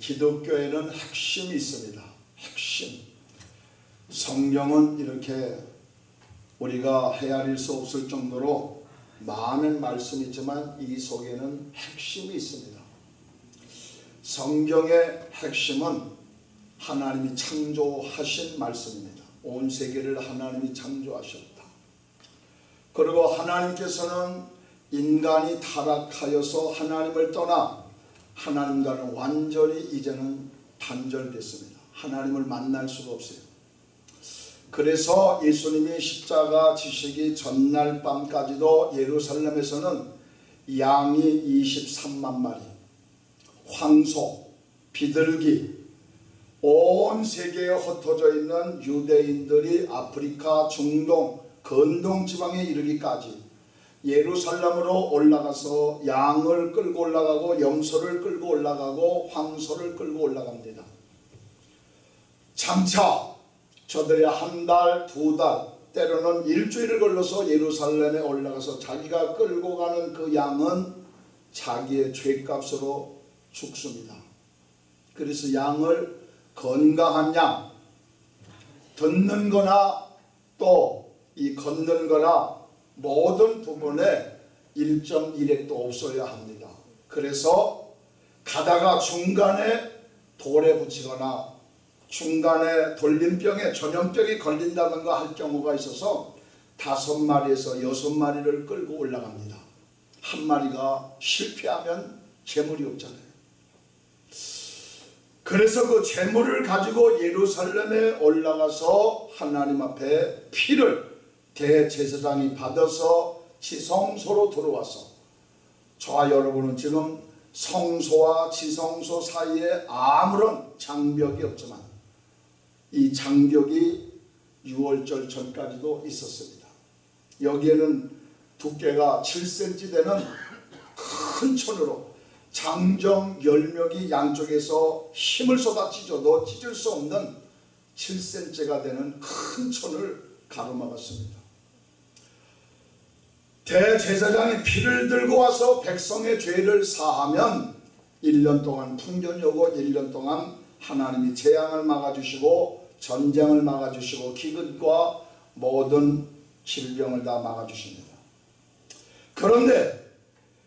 기독교에는 핵심이 있습니다. 핵심. 성경은 이렇게 우리가 헤아릴 수 없을 정도로 많은 말씀이 있지만 이 속에는 핵심이 있습니다. 성경의 핵심은 하나님이 창조하신 말씀입니다. 온 세계를 하나님이 창조하셨다. 그리고 하나님께서는 인간이 타락하여서 하나님을 떠나 하나님과는 완전히 이제는 단절됐습니다. 하나님을 만날 수가 없어요. 그래서 예수님이 십자가 지시기 전날 밤까지도 예루살렘에서는 양이 23만 마리, 황소, 비둘기, 온 세계에 흩어져 있는 유대인들이 아프리카, 중동, 건동 지방에 이르기까지 예루살렘으로 올라가서 양을 끌고 올라가고 염소를 끌고 올라가고 황소를 끌고 올라갑니다. 장차 저들이 한 달, 두 달, 때로는 일주일을 걸러서 예루살렘에 올라가서 자기가 끌고 가는 그 양은 자기의 죄값으로 죽습니다. 그래서 양을 건강한 양, 듣는 거나 또 이 걷는 거나 모든 부분에 1.1핵도 없어야 합니다. 그래서 가다가 중간에 돌에 붙이거나 중간에 돌림병에 전염병이 걸린다든가 할 경우가 있어서 다섯 마리에서 여섯 마리를 끌고 올라갑니다. 한 마리가 실패하면 재물이 없잖아요. 그래서 그 재물을 가지고 예루살렘에 올라가서 하나님 앞에 피를 대제사장이 받아서 지성소로 들어와서 저와 여러분은 지금 성소와 지성소 사이에 아무런 장벽이 없지만 이 장벽이 6월절 전까지도 있었습니다. 여기에는 두께가 7cm 되는 큰 천으로 장정 열명이 양쪽에서 힘을 쏟아 찢어도 찢을 수 없는 7cm가 되는 큰 천을 가로막았습니다. 대제사장이 피를 들고 와서 백성의 죄를 사하면 1년 동안 풍년이 오고 1년 동안 하나님이 재앙을 막아주시고 전쟁을 막아주시고 기근과 모든 질병을 다 막아주십니다. 그런데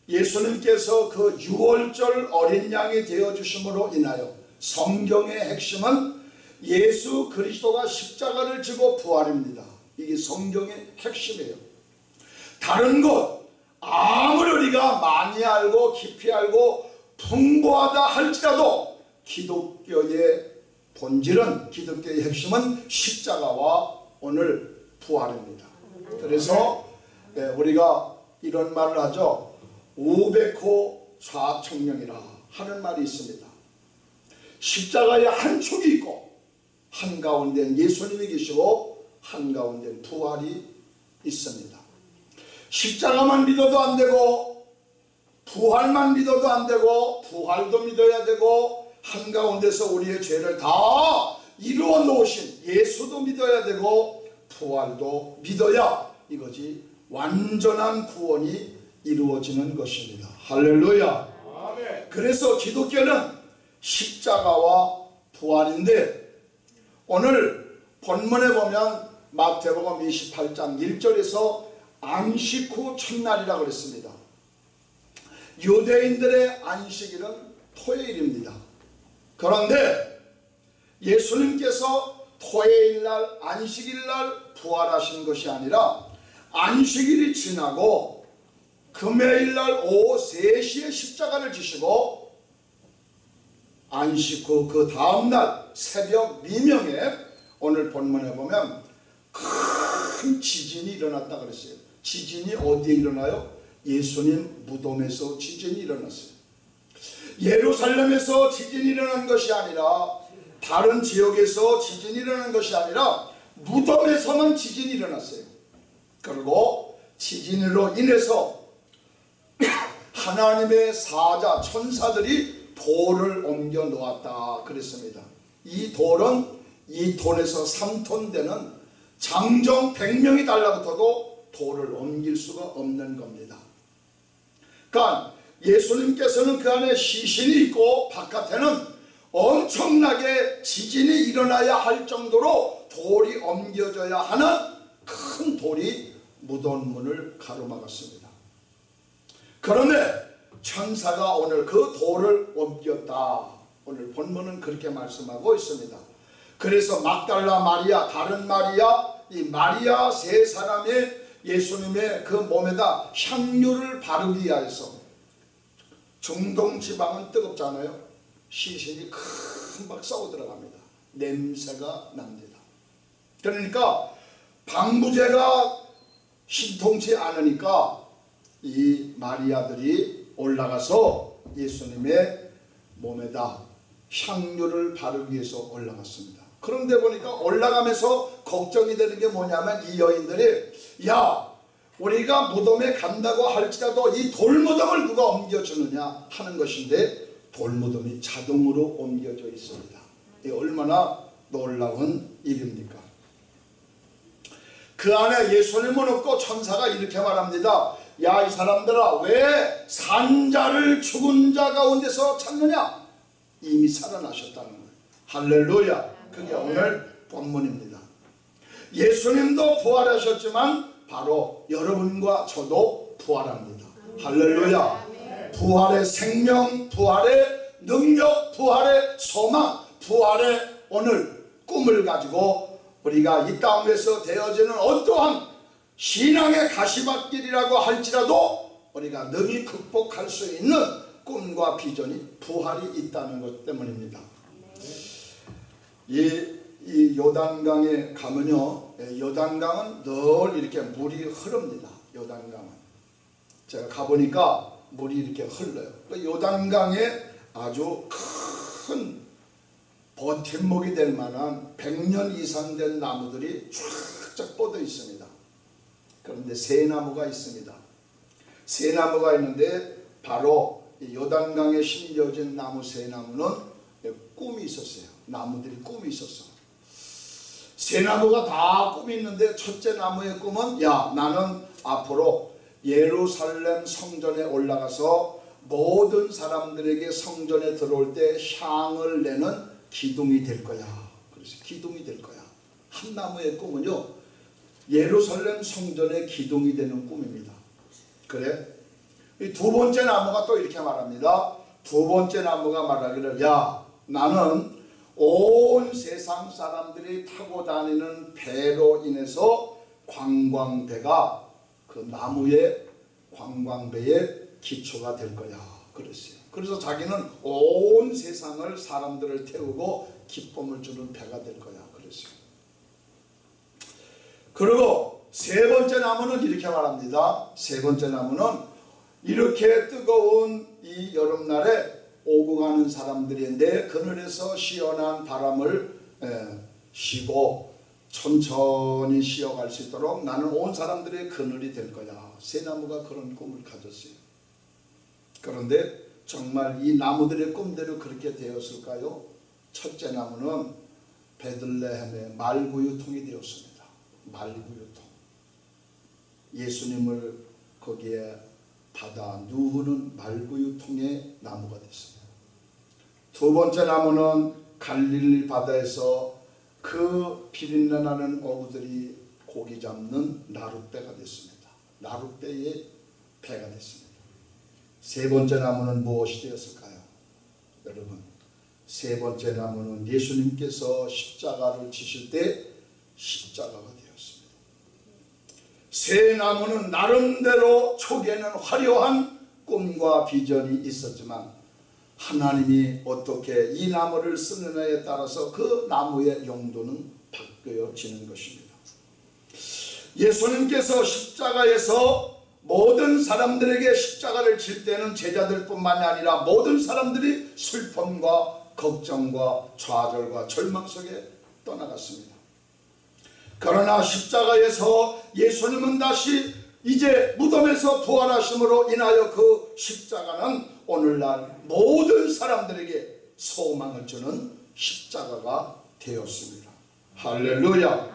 예수님께서 그 6월절 어린 양이 되어주심으로 인하여 성경의 핵심은 예수 그리스도가 십자가를 지고 부활입니다. 이게 성경의 핵심이에요. 다른 것 아무리 우리가 많이 알고 깊이 알고 풍부하다 할지라도 기독교의 본질은 기독교의 핵심은 십자가와 오늘 부활입니다. 그래서 네, 우리가 이런 말을 하죠. 우백호 좌청령이라 하는 말이 있습니다. 십자가에 한 축이 있고 한가운데 예수님이 계시고 한가운데 부활이 있습니다. 십자가만 믿어도 안 되고 부활만 믿어도 안 되고 부활도 믿어야 되고 한가운데서 우리의 죄를 다 이루어 놓으신 예수도 믿어야 되고 부활도 믿어야 이것이 완전한 구원이 이루어지는 것입니다. 할렐루야. 그래서 기독교는 십자가와 부활인데 오늘 본문에 보면 마태복음 28장 1절에서 안식 후 첫날이라고 그랬습니다. 유대인들의 안식일은 토요일입니다. 그런데 예수님께서 토요일날 안식일날 부활하신 것이 아니라 안식일이 지나고 금요일날 오후 3시에 십자가를 지시고 안식 후 그 다음날 새벽 미명에 오늘 본문에 보면 큰 지진이 일어났다 그랬어요. 지진이 어디에 일어나요? 예수님 무덤에서 지진이 일어났어요. 예루살렘에서 지진이 일어난 것이 아니라 다른 지역에서 지진이 일어난 것이 아니라 무덤에서만 지진이 일어났어요. 그리고 지진으로 인해서 하나님의 사자 천사들이 돌을 옮겨 놓았다 그랬습니다. 이 돌은 이 톤에서 3톤 되는 장정 100명이 달라붙어도 돌을 옮길 수가 없는 겁니다. 그러니까 예수님께서는 그 안에 시신이 있고 바깥에는 엄청나게 지진이 일어나야 할 정도로 돌이 옮겨져야 하는 큰 돌이 무덤 문을 가로막았습니다. 그런데 천사가 오늘 그 돌을 옮겼다. 오늘 본문은 그렇게 말씀하고 있습니다. 그래서 막달라 마리아, 다른 마리아, 이 마리아 세 사람의 예수님의 그 몸에다 향유를 바르기 위해서 중동 지방은 뜨겁잖아요. 시신이 금방 썩어 들어갑니다. 냄새가 납니다. 그러니까 방부제가 신통치 않으니까 이 마리아들이 올라가서 예수님의 몸에다 향유를 바르기 위해서 올라갔습니다. 그런데 보니까 올라가면서 걱정이 되는 게 뭐냐면 이 여인들이 야 우리가 무덤에 간다고 할지라도 이 돌무덤을 누가 옮겨주느냐 하는 것인데 돌무덤이 자동으로 옮겨져 있습니다. 이 얼마나 놀라운 일입니까? 그 안에 예수님은 없고 천사가 이렇게 말합니다. 야 이 사람들아 왜 산자를 죽은 자 가운데서 찾느냐? 이미 살아나셨다는 거예요. 할렐루야. 그게 오늘 본문입니다. 예수님도 부활하셨지만 바로 여러분과 저도 부활합니다. 할렐루야. 부활의 생명, 부활의 능력, 부활의 소망, 부활의 오늘 꿈을 가지고 우리가 이 땅에서 되어지는 어떠한 신앙의 가시밭길이라고 할지라도 우리가 능히 극복할 수 있는 꿈과 비전이 부활이 있다는 것 때문입니다. 이, 이 요단강에 가면요, 예, 요단강은 늘 이렇게 물이 흐릅니다. 요단강은 제가 가보니까 물이 이렇게 흘러요. 그 요단강에 아주 큰 버팀목이 될 만한 100년 이상 된 나무들이 쫙쫙 뻗어 있습니다. 그런데 새 나무가 있습니다. 새 나무가 있는데 바로 요단강에 심겨진 나무 새 나무는 꿈이 있었어요. 나무들이 꿈이 있었어. 새 나무가 다 꿈이 있는데 첫째 나무의 꿈은 야 나는 앞으로 예루살렘 성전에 올라가서 모든 사람들에게 성전에 들어올 때 향을 내는 기둥이 될 거야. 그래서 기둥이 될 거야. 한 나무의 꿈은요. 예루살렘 성전의 기둥이 되는 꿈입니다. 그래? 이두 번째 나무가 또 이렇게 말합니다. 두 번째 나무가 말하기를 야 나는 온 세상 사람들이 타고 다니는 배로 인해서 관광배가 그 나무의 관광배의 기초가 될 거야. 그랬어요. 그래서 자기는 온 세상을 사람들을 태우고 기쁨을 주는 배가 될 거야. 그랬어요. 그리고 세 번째 나무는 이렇게 말합니다. 세 번째 나무는 이렇게 뜨거운 이 여름날에 오고 가는 사람들이 내 그늘에서 시원한 바람을 쉬고 천천히 쉬어갈 수 있도록 나는 온 사람들의 그늘이 될 거야. 새 나무가 그런 꿈을 가졌어요. 그런데 정말 이 나무들의 꿈대로 그렇게 되었을까요? 첫째 나무는 베들레헴의 말구유통이 되었습니다. 말구유통. 예수님을 거기에 받아 누우는 말구유통의 나무가 됐습니다. 두 번째 나무는 갈릴리 바다에서 그 비린내 나는 어부들이 고기 잡는 나룻배가 됐습니다. 나룻배의 배가 됐습니다. 세 번째 나무는 무엇이 되었을까요? 여러분, 세 번째 나무는 예수님께서 십자가를 지실 때 십자가가 되었습니다. 새 나무는 나름대로 초기에는 화려한 꿈과 비전이 있었지만 하나님이 어떻게 이 나무를 쓰느냐에 따라서 그 나무의 용도는 바뀌어지는 것입니다. 예수님께서 십자가에서 모든 사람들에게 십자가를 질 때는 제자들뿐만이 아니라 모든 사람들이 슬픔과 걱정과 좌절과 절망 속에 떠나갔습니다. 그러나 십자가에서 예수님은 다시 이제 무덤에서 부활하심으로 인하여 그 십자가는 오늘날 모든 사람들에게 소망을 주는 십자가가 되었습니다. 할렐루야.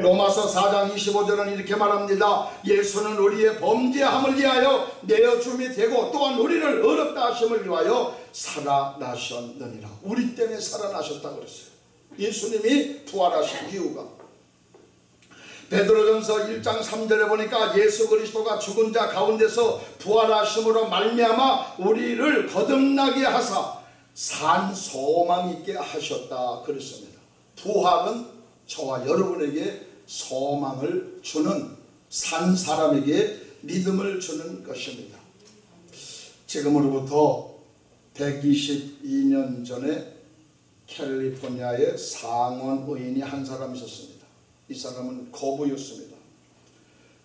로마서 4장 25절은 이렇게 말합니다. 예수는 우리의 범죄함을 위하여 내어줌이 되고 또한 우리를 어렵다 하심을 위하여 살아나셨느니라. 우리 때문에 살아나셨다고 그랬어요. 예수님이 부활하신 이유가 베드로전서 1장 3절에 보니까 예수 그리스도가 죽은 자 가운데서 부활하심으로 말미암아 우리를 거듭나게 하사 산 소망 있게 하셨다 그랬습니다. 부활은 저와 여러분에게 소망을 주는 산 사람에게 믿음을 주는 것입니다. 지금으로부터 122년 전에 캘리포니아의 상원 의인이 한 사람 있었습니다. 이 사람은 거부였습니다.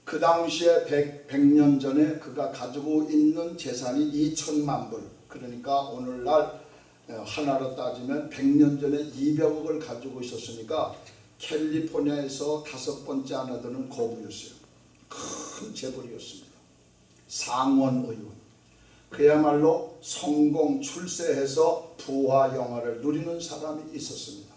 그 당시에 100, 100년 전에 그가 가지고 있는 재산이 2천만 불 그러니까 오늘날 어, 하나로 따지면 100년 전에 200억을 가지고 있었으니까 캘리포니아에서 다섯 번째 하나 되는 거부였어요. 큰 재벌이었습니다. 상원 의원. 그야말로 성공 출세해서 부와 영화를 누리는 사람이 있었습니다.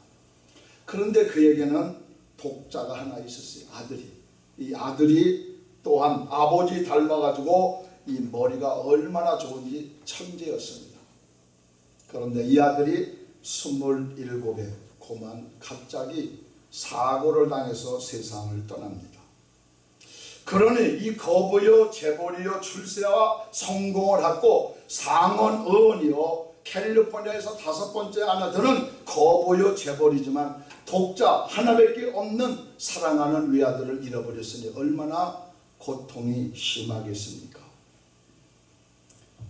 그런데 그에게는 독자가 하나 있었어요. 아들이. 이 아들이 또한 아버지 닮아가지고 이 머리가 얼마나 좋은지 천재였습니다. 그런데 이 아들이 27에 고만 갑자기 사고를 당해서 세상을 떠납니다. 그러니 이 거부여 재벌이여 출세와 성공을 하고 상원 의원이요 캘리포니아에서 다섯 번째 드는 거부여 재벌이지만 독자 하나밖에 없는 사랑하는 외아들을 잃어버렸으니 얼마나 고통이 심하겠습니까?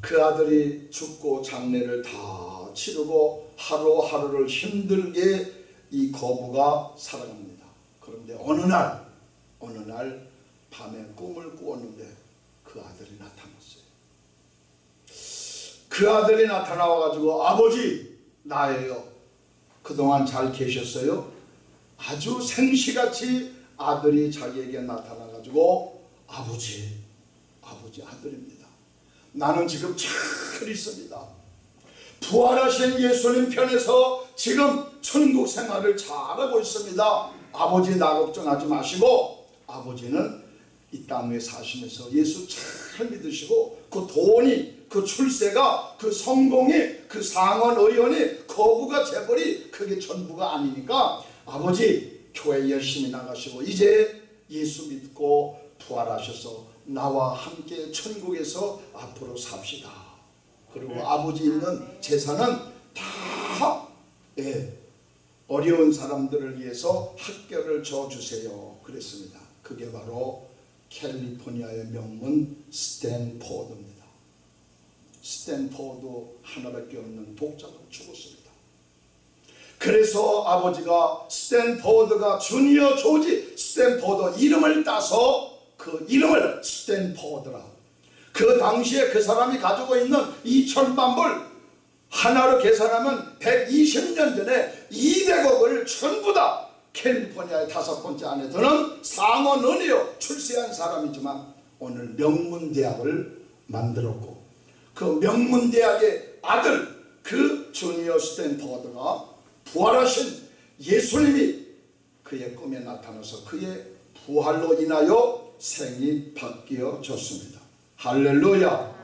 그 아들이 죽고 장례를 다 치르고 하루하루를 힘들게 이 거부가 살아갑니다. 그런데 어느 날, 어느 날 밤에 꿈을 꾸었는데 그 아들이 나타났어요. 그 아들이 나타나와가지고 아버지 나예요. 그동안 잘 계셨어요? 아주 생시같이 아들이 자기에게 나타나가지고 아버지, 아버지 아들입니다. 나는 지금 잘 있습니다. 부활하신 예수님 편에서 지금 천국 생활을 잘하고 있습니다. 아버지 나 걱정하지 마시고 아버지는 이 땅에 사시면서 예수 잘 믿으시고 그 돈이 그 출세가 그 성공이 그 상원 의원이 거부가 재벌이 그게 전부가 아니니까 아버지 교회 열심히 나가시고 이제 예수 믿고 부활하셔서 나와 함께 천국에서 앞으로 삽시다. 그리고 아버지 있는 재산은 다 예, 어려운 사람들을 위해서 학교를 지어 주세요. 그랬습니다. 그게 바로 캘리포니아의 명문 스탠포드입니다. 스탠포드 하나밖에 없는 독자가 죽었습니다. 그래서 아버지가 스탠포드가 주니어 조지 스탠포드 이름을 따서 그 이름을 스탠포드라 그 당시에 그 사람이 가지고 있는 2천만 불 하나로 계산하면 120년 전에 200억을 전부 다 캘리포니아의 다섯 번째 드는 상원의원이요 출세한 사람이지만 오늘 명문대학을 만들었고 그 명문대학의 아들 그 주니어 스탠퍼드가 부활하신 예수님이 그의 꿈에 나타나서 그의 부활로 인하여 생이 바뀌어졌습니다. 할렐루야.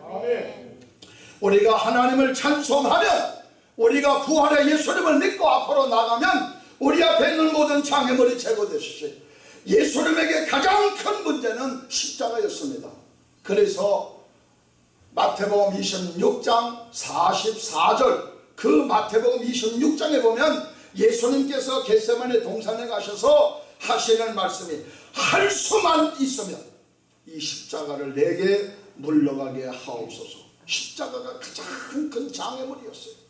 우리가 하나님을 찬송하면 우리가 부활의 예수님을 믿고 앞으로 나가면 우리 앞에 있는 모든 장애물이 제거되시지 예수님에게 가장 큰 문제는 십자가였습니다. 그래서 마태복음 26장 44절 그 마태복음 26장에 보면 예수님께서 겟세마네 동산에 가셔서 하시는 말씀이 할 수만 있으면 이 십자가를 내게 물러가게 하옵소서. 십자가가 가장 큰 장애물이었어요.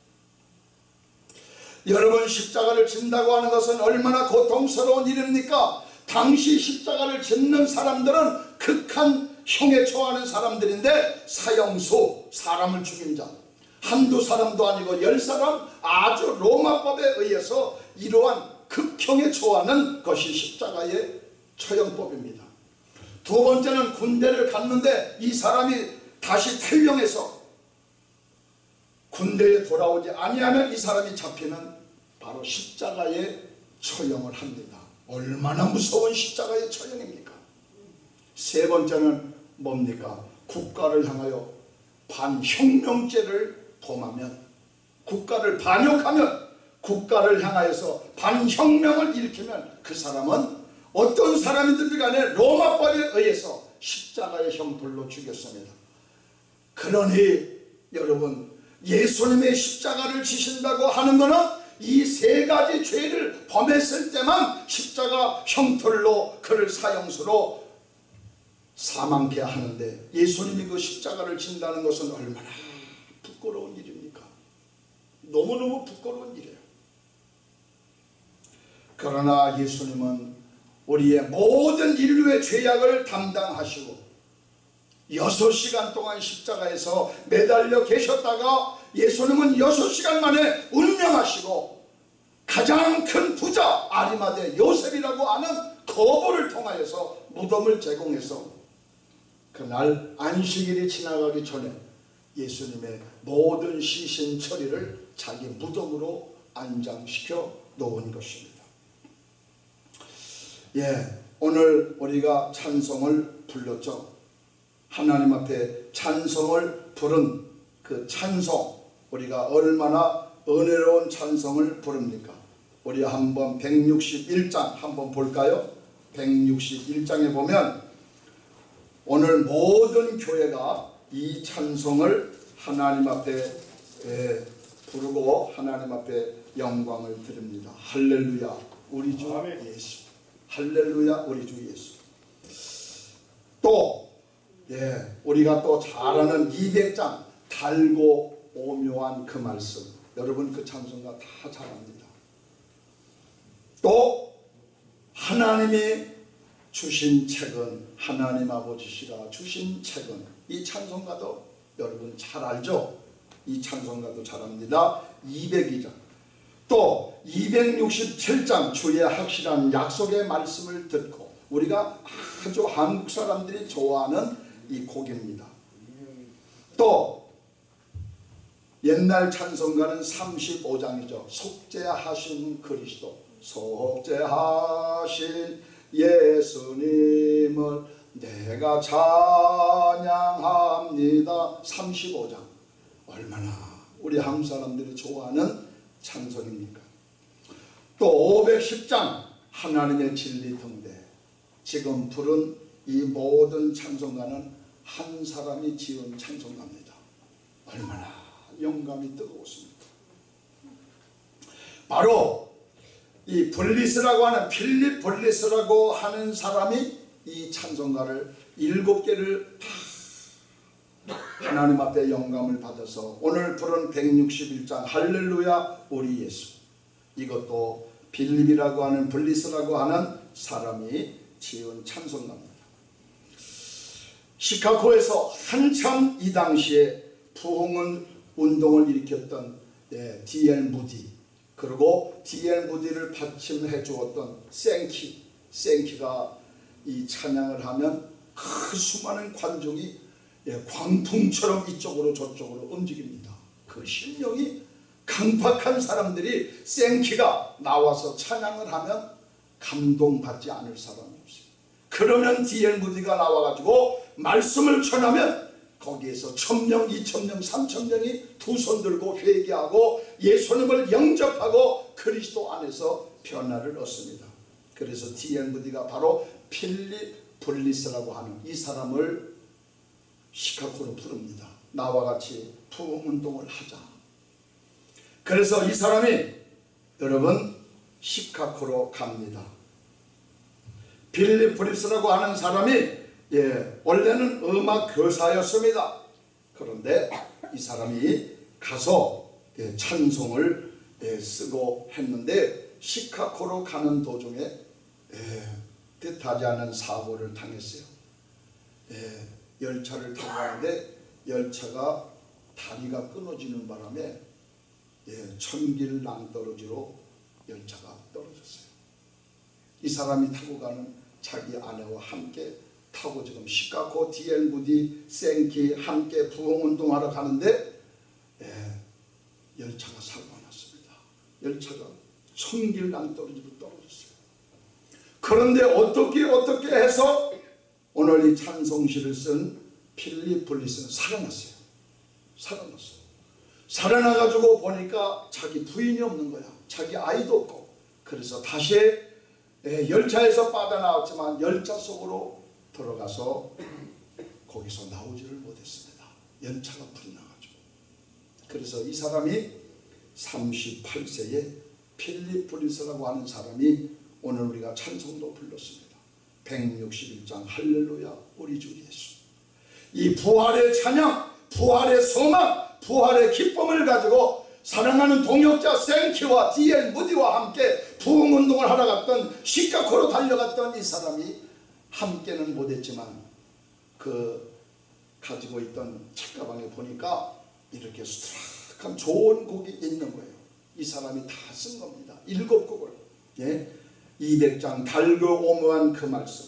여러분 십자가를 진다고 하는 것은 얼마나 고통스러운 일입니까? 당시 십자가를 짓는 사람들은 극한 형에 처하는 사람들인데 사형수 사람을 죽인 자 한두 사람도 아니고 열 사람 아주 로마법에 의해서 이러한 극형에 처하는 것이 십자가의 처형법입니다. 두 번째는 군대를 갔는데 이 사람이 다시 탈령해서 군대에 돌아오지 아니하면 이 사람이 잡히는 바로 십자가의 처형을 합니다. 얼마나 무서운 십자가의 처형입니까? 세 번째는 뭡니까? 국가를 향하여 반혁명죄를 범하면 국가를 반역하면 국가를 향하여서 반혁명을 일으키면 그 사람은 어떤 사람이든 간에 로마법에 의해서 십자가의 형벌로 죽였습니다. 그러니 여러분 예수님의 십자가를 지신다고 하는 것은 이 세 가지 죄를 범했을 때만 십자가 형벌로 그를 사형수로 사망케 하는데 예수님이 그 십자가를 진다는 것은 얼마나 부끄러운 일입니까? 너무너무 부끄러운 일이에요. 그러나 예수님은 우리의 모든 인류의 죄악을 담당하시고 여섯 시간 동안 십자가에서 매달려 계셨다가 예수님은 여섯 시간 만에 운명하시고 가장 큰 부자 아리마대 요셉이라고 하는 거부를 통하여서 무덤을 제공해서 그날 안식일이 지나가기 전에 예수님의 모든 시신 처리를 자기 무덤으로 안장시켜 놓은 것입니다. 예, 오늘 우리가 찬송을 불렀죠. 하나님 앞에 찬송을 부른 그 찬송, 우리가 얼마나 은혜로운 찬송을 부릅니까? 우리 한번 161장 한번 볼까요? 161장에 보면 오늘 모든 교회가 이 찬송을 하나님 앞에 예, 부르고 하나님 앞에 영광을 드립니다. 할렐루야 우리 주. 예수 할렐루야 우리 주 예수 또 예, 우리가 또 잘 아는 200장 달고 오묘한 그 말씀 여러분 그 찬송가 다 잘합니다. 또 하나님이 주신 책은 하나님 아버지시라 주신 책은 이 찬송가도 여러분 잘 알죠? 이 찬송가도 잘합니다. 202장 또 267장 주의 확실한 약속의 말씀을 듣고 우리가 아주 한국 사람들이 좋아하는 이 곡입니다. 또 옛날 찬송가는 35장이죠. 속죄하신 그리스도, 속죄하신 예수님을 내가 찬양합니다. 35장. 얼마나 우리 한국 사람들이 좋아하는 찬송입니까? 또 510장 하나님의 진리 등대. 지금 부른 이 모든 찬송가는 한 사람이 지은 찬송가입니다. 얼마나 영감이 뜨거웠습니까? 바로 이 블리스라고 하는 필립 블리스라고 하는 사람이 이 찬송가를 일곱 개를 다 하나님 앞에 영감을 받아서 오늘 부른 161장 할렐루야 우리 예수 이것도 빌립이라고 하는 블리스라고 하는 사람이 지은 찬송가입니다. 시카고에서 한참 이 당시에 부흥은 운동을 일으켰던 예, D.L. 무디 그리고 D.L. 무디를 받침해 주었던 생키 생키가 이 찬양을 하면 그 수많은 관중이 예, 광풍처럼 이쪽으로 저쪽으로 움직입니다. 그 심령이 강팍한 사람들이 생키가 나와서 찬양을 하면 감동받지 않을 사람이 없어요. 그러면 D.L. 무디가 나와가지고 말씀을 전하면 거기에서 천명, 이천명, 삼천명이 두 손 들고 회개하고 예수님을 영접하고 그리스도 안에서 변화를 얻습니다. 그래서 D.L. 무디가 바로 필립 블리스라고 하는 이 사람을 시카고로 부릅니다. 나와 같이 부흥운동을 하자. 그래서 이 사람이 여러분 시카고로 갑니다. 빌립 브립스라고 하는 사람이 예, 원래는 음악 교사였습니다. 그런데 이 사람이 가서 예, 찬송을 예, 쓰고 했는데 시카고로 가는 도중에 예, 뜻하지 않은 사고를 당했어요. 예, 열차를 타고 가는데 열차가 다리가 끊어지는 바람에 예, 천길 낭떠러지로 열차가 떨어졌어요. 이 사람이 타고 가는 자기 아내와 함께 타고 지금 시카고 디엘 무디 생키 함께 부흥운동하러 가는데 예, 열차가 사고가 났습니다. 열차가 천길 낭떠러지로 떨어졌어요. 그런데 어떻게 어떻게 해서 오늘 이 찬송시를 쓴 필립 블리스는 살아났어요. 살아났어요. 살아나가지고 보니까 자기 부인이 없는 거야. 자기 아이도 없고. 그래서 다시 예, 열차에서 빠져나왔지만 열차 속으로 들어가서 거기서 나오지를 못했습니다. 연차가 불이 나가지고. 그래서 이 사람이 38세에 필립 브리스라고 하는 사람이 오늘 우리가 찬송도 불렀습니다. 161장 할렐루야 우리 주 예수. 이 부활의 찬양, 부활의 소망, 부활의 기쁨을 가지고 사랑하는 동역자 생키와 디엘 무디와 함께 부흥운동을 하러 갔던 시카고로 달려갔던 이 사람이 함께는 못했지만 그 가지고 있던 책가방에 보니까 이렇게 수락한 좋은 곡이 있는 거예요. 이 사람이 다 쓴 겁니다. 일곱 곡을. 예? 200장 달고 오묘한 그 말씀.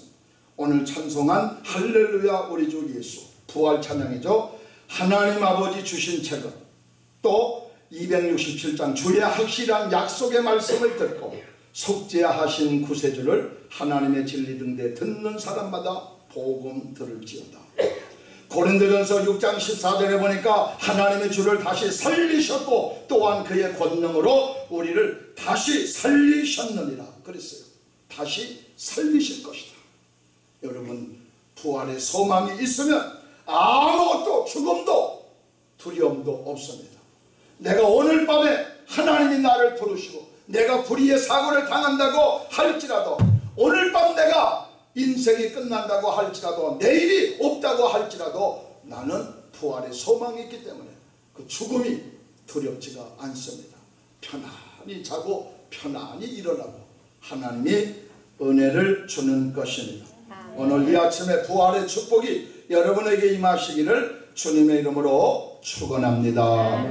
오늘 찬송한 할렐루야 우리 주 예수. 부활 찬양이죠. 하나님 아버지 주신 책은 또 267장 주의 확실한 약속의 말씀을 듣고 속죄하신 구세주를 하나님의 진리 등대 듣는 사람마다 복음 들을지어다. 고린도전서 6장 14절에 보니까 하나님의 주를 다시 살리셨고 또한 그의 권능으로 우리를 다시 살리셨느니라 그랬어요. 다시 살리실 것이다. 여러분 부활의 소망이 있으면 아무것도 죽음도 두려움도 없습니다. 내가 오늘 밤에 하나님이 나를 부르시고 내가 불의의 사고를 당한다고 할지라도 오늘 밤 내가 인생이 끝난다고 할지라도 내일이 없다고 할지라도 나는 부활의 소망이 있기 때문에 그 죽음이 두렵지가 않습니다. 편안히 자고 편안히 일어나고 하나님이 은혜를 주는 것입니다. 오늘 이 아침에 부활의 축복이 여러분에게 임하시기를 주님의 이름으로 축원합니다.